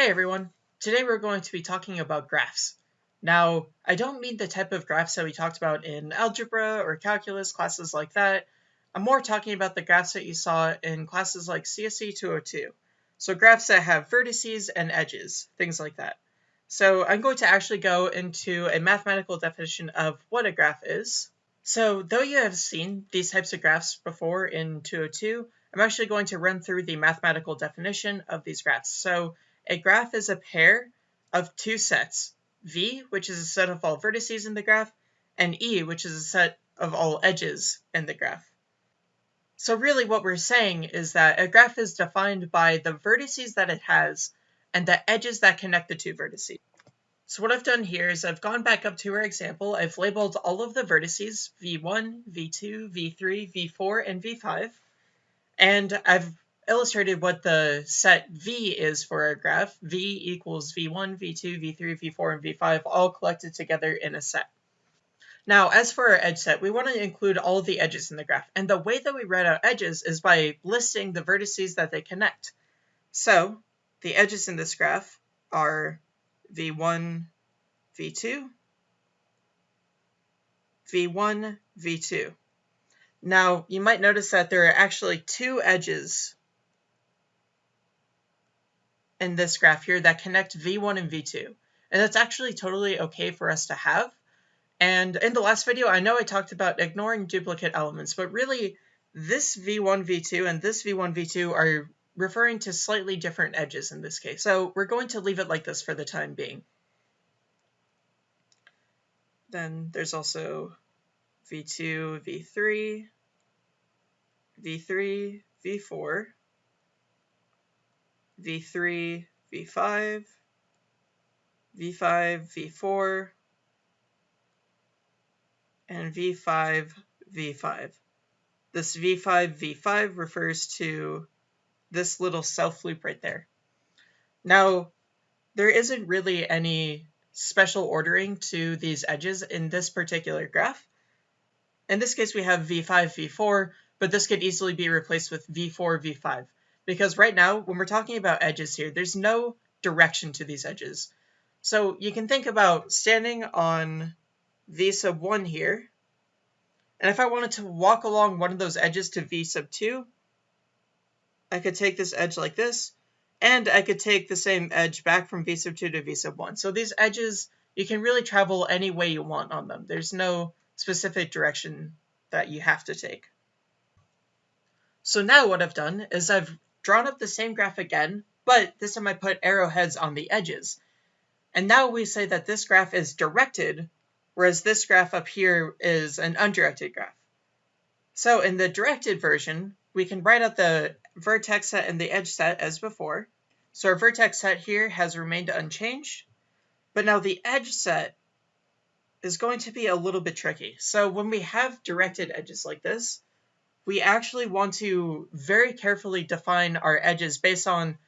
Hey everyone! Today we're going to be talking about graphs. Now, I don't mean the type of graphs that we talked about in algebra or calculus classes like that. I'm more talking about the graphs that you saw in classes like CSE 202. So graphs that have vertices and edges, things like that. So I'm going to actually go into a mathematical definition of what a graph is. So though you have seen these types of graphs before in 202, I'm actually going to run through the mathematical definition of these graphs. So a graph is a pair of two sets, V, which is a set of all vertices in the graph, and E, which is a set of all edges in the graph. So really what we're saying is that a graph is defined by the vertices that it has and the edges that connect the two vertices. So what I've done here is I've gone back up to our example. I've labeled all of the vertices, V1, V2, V3, V4, and V5. And I've illustrated what the set V is for a graph. V equals V1, V2, V3, V4, and V5 all collected together in a set. Now, as for our edge set, we want to include all the edges in the graph. And the way that we write out edges is by listing the vertices that they connect. So the edges in this graph are V1, V2, V1, V2. Now, you might notice that there are actually two edges in this graph here that connect V1 and V2. And that's actually totally okay for us to have. And in the last video, I know I talked about ignoring duplicate elements, but really this V1, V2 and this V1, V2 are referring to slightly different edges in this case. So we're going to leave it like this for the time being. Then there's also V2, V3, V3, V4, V3, V5, V5, V4, and V5, V5. This V5, V5 refers to this little self loop right there. Now, there isn't really any special ordering to these edges in this particular graph. In this case, we have V5, V4, but this could easily be replaced with V4, V5 because right now, when we're talking about edges here, there's no direction to these edges. So you can think about standing on V sub 1 here, and if I wanted to walk along one of those edges to V sub 2, I could take this edge like this, and I could take the same edge back from V sub 2 to V sub 1. So these edges, you can really travel any way you want on them. There's no specific direction that you have to take. So now what I've done is I've drawn up the same graph again, but this time I put arrowheads on the edges. And now we say that this graph is directed, whereas this graph up here is an undirected graph. So in the directed version, we can write out the vertex set and the edge set as before. So our vertex set here has remained unchanged, but now the edge set is going to be a little bit tricky. So when we have directed edges like this, we actually want to very carefully define our edges based on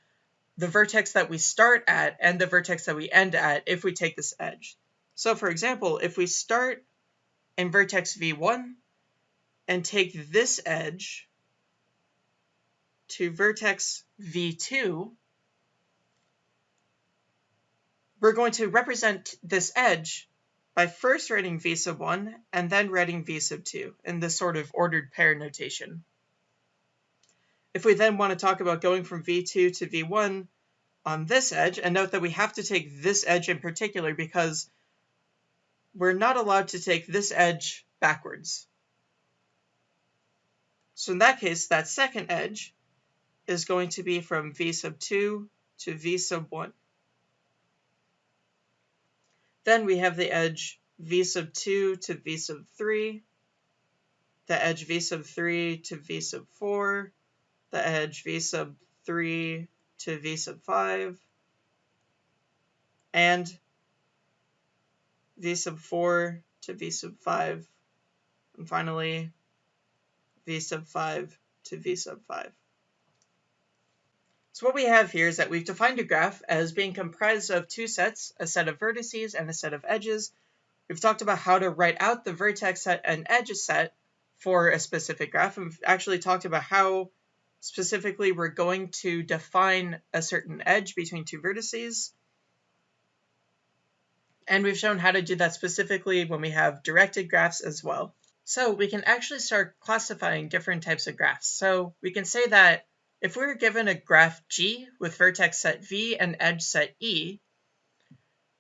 the vertex that we start at and the vertex that we end at if we take this edge. So for example, if we start in vertex v1 and take this edge to vertex v2, we're going to represent this edge by first writing v sub 1 and then writing v sub 2 in this sort of ordered pair notation. If we then want to talk about going from v2 to v1 on this edge, and note that we have to take this edge in particular because we're not allowed to take this edge backwards. So in that case, that second edge is going to be from v sub 2 to v sub 1. Then we have the edge v sub 2 to v sub 3, the edge v sub 3 to v sub 4, the edge v sub 3 to v sub 5, and v sub 4 to v sub 5, and finally v sub 5 to v sub 5. So what we have here is that we've defined a graph as being comprised of two sets, a set of vertices and a set of edges. We've talked about how to write out the vertex set and edge set for a specific graph. And we've actually talked about how Specifically, we're going to define a certain edge between two vertices. And we've shown how to do that specifically when we have directed graphs as well. So we can actually start classifying different types of graphs. So we can say that if we were given a graph G with vertex set V and edge set E,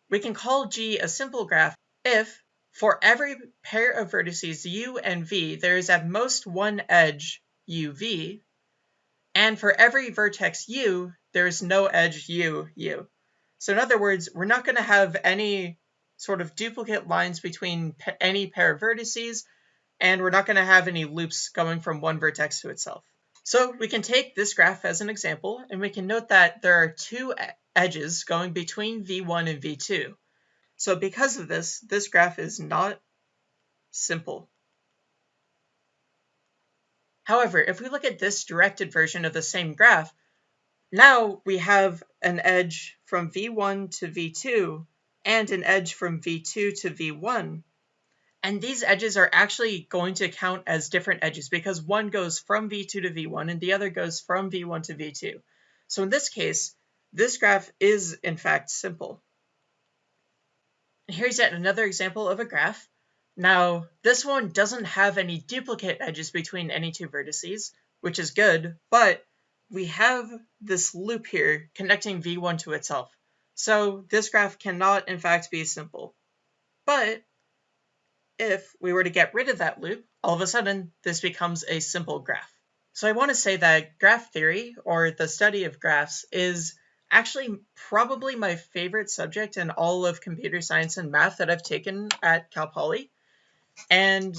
we can call G a simple graph if for every pair of vertices U and V, there is at most one edge UV, and for every vertex U, there is no edge U, U. So in other words, we're not going to have any sort of duplicate lines between any pair of vertices, and we're not going to have any loops going from one vertex to itself. So we can take this graph as an example, and we can note that there are two edges going between V1 and V2. So because of this, this graph is not simple. However, if we look at this directed version of the same graph, now we have an edge from V1 to V2 and an edge from V2 to V1. And these edges are actually going to count as different edges because one goes from V2 to V1 and the other goes from V1 to V2. So in this case, this graph is in fact simple. Here's yet another example of a graph. Now, this one doesn't have any duplicate edges between any two vertices, which is good, but we have this loop here connecting V1 to itself. So this graph cannot in fact be simple. But if we were to get rid of that loop, all of a sudden this becomes a simple graph. So I want to say that graph theory, or the study of graphs, is actually probably my favorite subject in all of computer science and math that I've taken at Cal Poly. And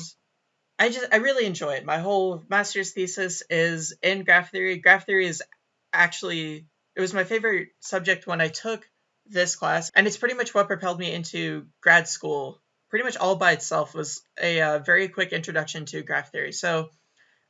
I just I really enjoy it. My whole master's thesis is in graph theory. Graph theory is actually it was my favorite subject when I took this class, and it's pretty much what propelled me into grad school. Pretty much all by itself was a uh, very quick introduction to graph theory. So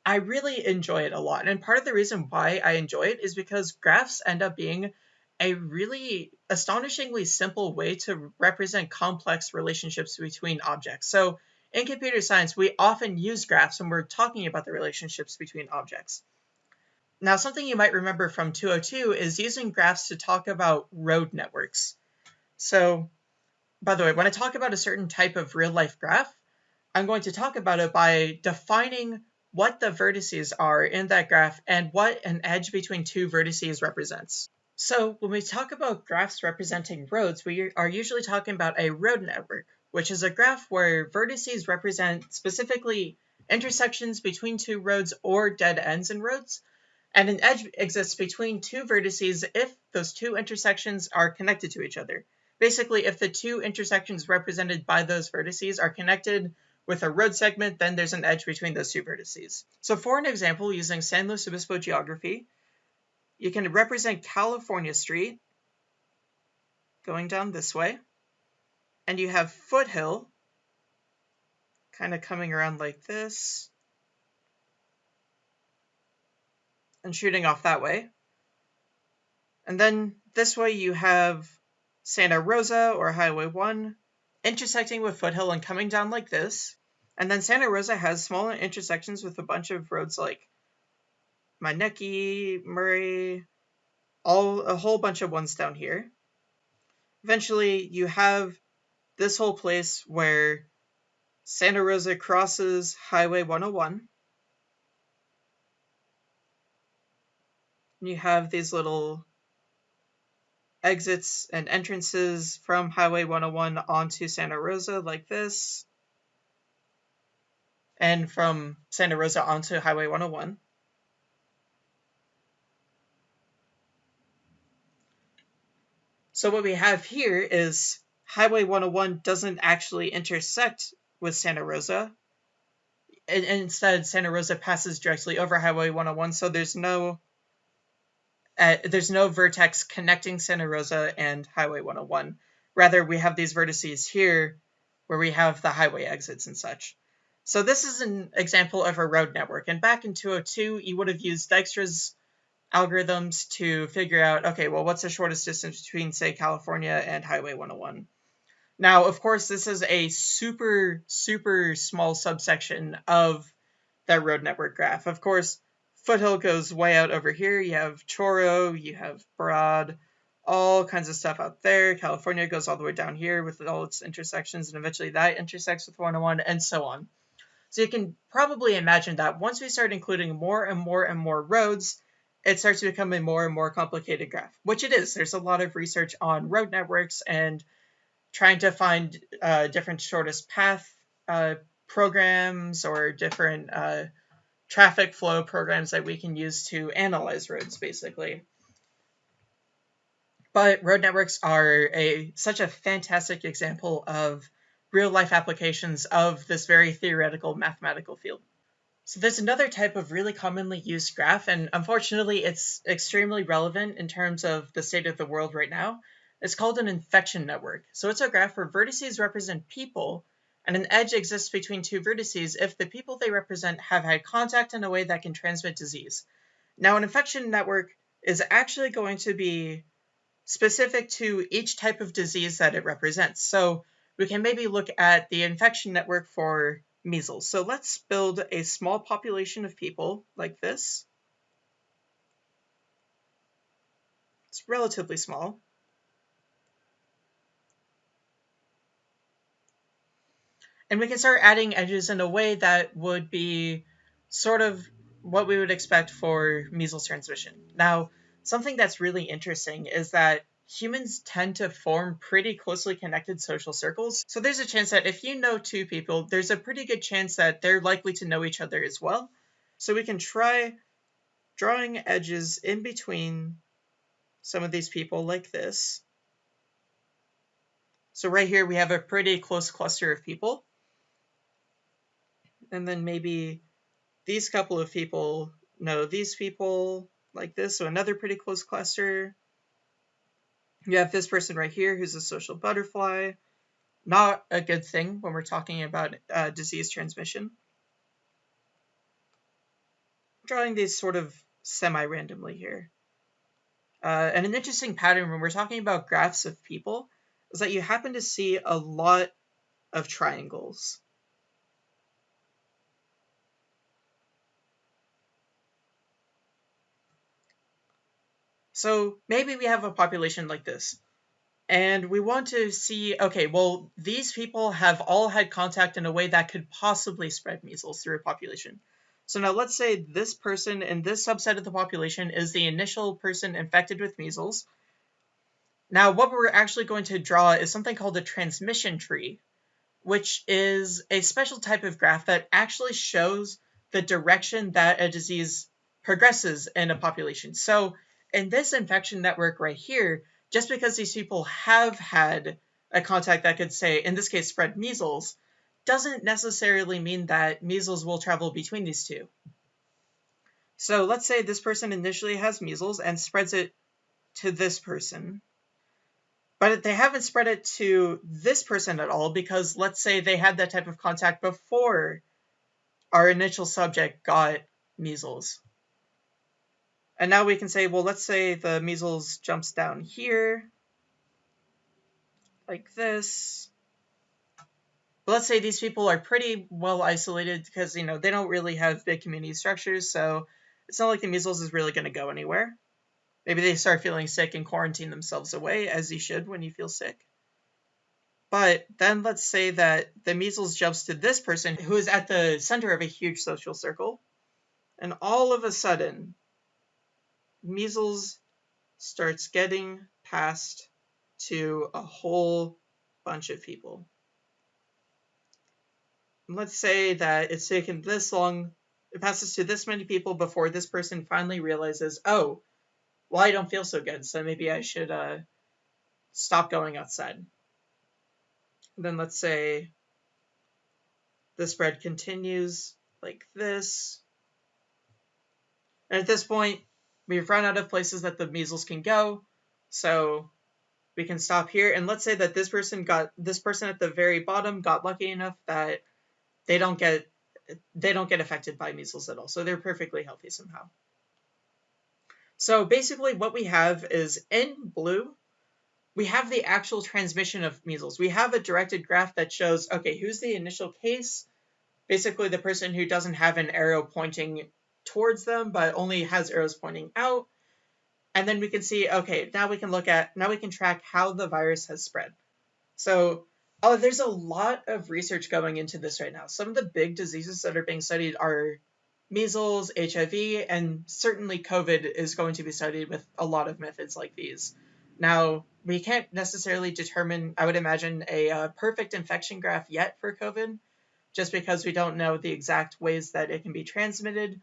I really enjoy it a lot. And part of the reason why I enjoy it is because graphs end up being a really astonishingly simple way to represent complex relationships between objects. So in computer science, we often use graphs when we're talking about the relationships between objects. Now, something you might remember from 202 is using graphs to talk about road networks. So, by the way, when I talk about a certain type of real-life graph, I'm going to talk about it by defining what the vertices are in that graph and what an edge between two vertices represents. So when we talk about graphs representing roads, we are usually talking about a road network, which is a graph where vertices represent specifically intersections between two roads or dead ends in roads, and an edge exists between two vertices if those two intersections are connected to each other. Basically, if the two intersections represented by those vertices are connected with a road segment, then there's an edge between those two vertices. So for an example, using San Luis Obispo geography, you can represent California Street going down this way. And you have Foothill kind of coming around like this and shooting off that way. And then this way you have Santa Rosa or Highway 1 intersecting with Foothill and coming down like this. And then Santa Rosa has smaller intersections with a bunch of roads like Maneki, Murray, all a whole bunch of ones down here. Eventually, you have this whole place where Santa Rosa crosses Highway 101. and You have these little exits and entrances from Highway 101 onto Santa Rosa like this. And from Santa Rosa onto Highway 101. So what we have here is Highway 101 doesn't actually intersect with Santa Rosa. Instead, Santa Rosa passes directly over Highway 101, so there's no uh, there's no vertex connecting Santa Rosa and Highway 101. Rather, we have these vertices here where we have the highway exits and such. So this is an example of a road network. And back in 202, you would have used Dijkstra's algorithms to figure out, okay, well, what's the shortest distance between, say, California and Highway 101? Now, of course, this is a super, super small subsection of that road network graph. Of course, Foothill goes way out over here. You have Chorro, you have Broad, all kinds of stuff out there. California goes all the way down here with all its intersections, and eventually that intersects with 101, and so on. So you can probably imagine that once we start including more and more and more roads, it starts to become a more and more complicated graph, which it is. There's a lot of research on road networks and trying to find uh, different shortest path uh, programs or different uh, traffic flow programs that we can use to analyze roads, basically. But road networks are a such a fantastic example of real life applications of this very theoretical mathematical field. So there's another type of really commonly used graph, and unfortunately it's extremely relevant in terms of the state of the world right now. It's called an infection network. So it's a graph where vertices represent people, and an edge exists between two vertices if the people they represent have had contact in a way that can transmit disease. Now an infection network is actually going to be specific to each type of disease that it represents. So we can maybe look at the infection network for measles. So let's build a small population of people like this. It's relatively small. And we can start adding edges in a way that would be sort of what we would expect for measles transmission. Now, something that's really interesting is that humans tend to form pretty closely connected social circles. So there's a chance that if you know two people, there's a pretty good chance that they're likely to know each other as well. So we can try drawing edges in between some of these people like this. So right here we have a pretty close cluster of people. And then maybe these couple of people know these people like this, so another pretty close cluster. You have this person right here who's a social butterfly. Not a good thing when we're talking about uh, disease transmission. Drawing these sort of semi-randomly here. Uh, and an interesting pattern when we're talking about graphs of people is that you happen to see a lot of triangles. So maybe we have a population like this, and we want to see, okay, well, these people have all had contact in a way that could possibly spread measles through a population. So now let's say this person in this subset of the population is the initial person infected with measles. Now what we're actually going to draw is something called a transmission tree, which is a special type of graph that actually shows the direction that a disease progresses in a population. So in this infection network right here, just because these people have had a contact that could say, in this case, spread measles, doesn't necessarily mean that measles will travel between these two. So let's say this person initially has measles and spreads it to this person. But they haven't spread it to this person at all because let's say they had that type of contact before our initial subject got measles. And now we can say, well, let's say the measles jumps down here, like this. Let's say these people are pretty well isolated because, you know, they don't really have big community structures, so it's not like the measles is really going to go anywhere. Maybe they start feeling sick and quarantine themselves away, as you should when you feel sick. But then let's say that the measles jumps to this person who is at the center of a huge social circle, and all of a sudden, measles starts getting passed to a whole bunch of people. let's say that it's taken this long, it passes to this many people before this person finally realizes, oh, well, I don't feel so good, so maybe I should uh, stop going outside. And then let's say the spread continues like this. And at this point, we've run out of places that the measles can go, so we can stop here. And let's say that this person got this person at the very bottom got lucky enough that they don't get they don't get affected by measles at all, so they're perfectly healthy somehow. So basically, what we have is in blue, we have the actual transmission of measles. We have a directed graph that shows okay, who's the initial case? Basically, the person who doesn't have an arrow pointing towards them, but only has arrows pointing out. And then we can see, okay, now we can look at, now we can track how the virus has spread. So oh, there's a lot of research going into this right now. Some of the big diseases that are being studied are measles, HIV, and certainly COVID is going to be studied with a lot of methods like these. Now, we can't necessarily determine, I would imagine, a uh, perfect infection graph yet for COVID, just because we don't know the exact ways that it can be transmitted.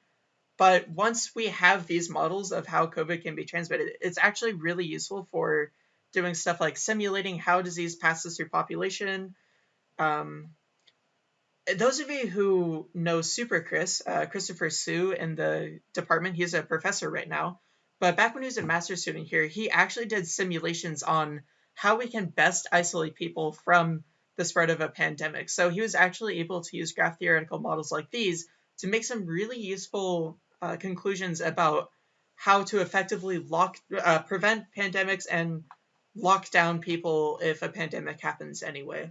But once we have these models of how COVID can be transmitted, it's actually really useful for doing stuff like simulating how disease passes through population. Um, those of you who know Super Chris, uh, Christopher Siu in the department, he's a professor right now. But back when he was a master's student here, he actually did simulations on how we can best isolate people from the spread of a pandemic. So he was actually able to use graph theoretical models like these to make some really useful uh, conclusions about how to effectively lock, uh, prevent pandemics and lock down people if a pandemic happens anyway.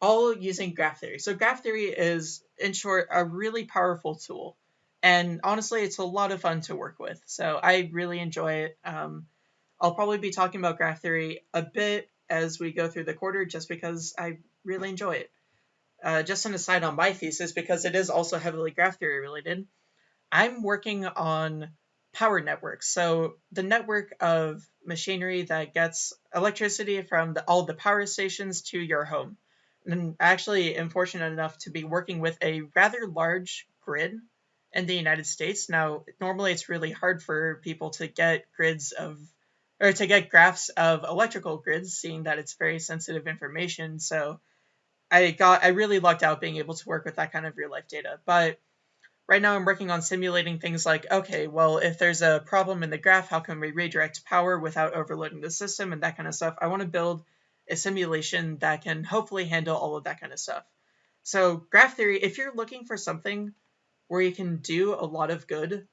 All using graph theory. So graph theory is, in short, a really powerful tool and honestly, it's a lot of fun to work with. So I really enjoy it. Um, I'll probably be talking about graph theory a bit as we go through the quarter, just because I really enjoy it. Uh, just an aside on my thesis, because it is also heavily graph theory related. I'm working on power networks. So the network of machinery that gets electricity from the, all the power stations to your home. And actually am fortunate enough to be working with a rather large grid in the United States. Now, normally it's really hard for people to get grids of or to get graphs of electrical grids, seeing that it's very sensitive information. So I got I really lucked out being able to work with that kind of real life data. But right now I'm working on simulating things like, okay, well, if there's a problem in the graph, how can we redirect power without overloading the system and that kind of stuff. I want to build a simulation that can hopefully handle all of that kind of stuff. So graph theory, if you're looking for something where you can do a lot of good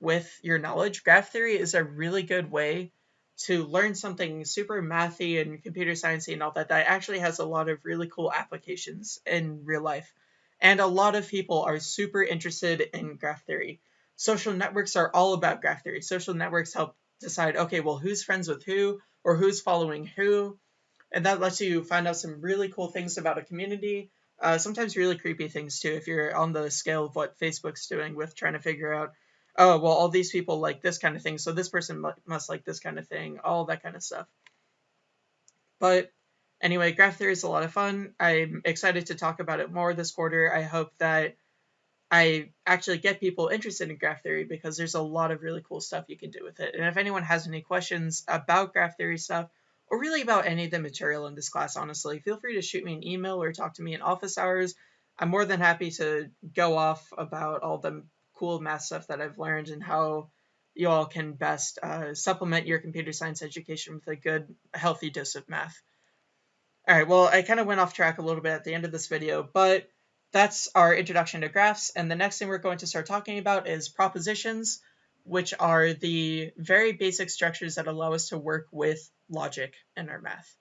with your knowledge. Graph theory is a really good way to learn something super mathy and computer sciencey and all that that actually has a lot of really cool applications in real life. And a lot of people are super interested in graph theory. Social networks are all about graph theory. Social networks help decide, okay, well, who's friends with who or who's following who. And that lets you find out some really cool things about a community uh, sometimes really creepy things too, if you're on the scale of what Facebook's doing with trying to figure out, oh, well, all these people like this kind of thing, so this person must like this kind of thing, all that kind of stuff. But anyway, graph theory is a lot of fun. I'm excited to talk about it more this quarter. I hope that I actually get people interested in graph theory because there's a lot of really cool stuff you can do with it. And if anyone has any questions about graph theory stuff, or really about any of the material in this class, honestly, feel free to shoot me an email or talk to me in office hours. I'm more than happy to go off about all the cool math stuff that I've learned and how you all can best uh, supplement your computer science education with a good, healthy dose of math. All right, well, I kind of went off track a little bit at the end of this video, but that's our introduction to graphs. And the next thing we're going to start talking about is propositions, which are the very basic structures that allow us to work with logic in our math.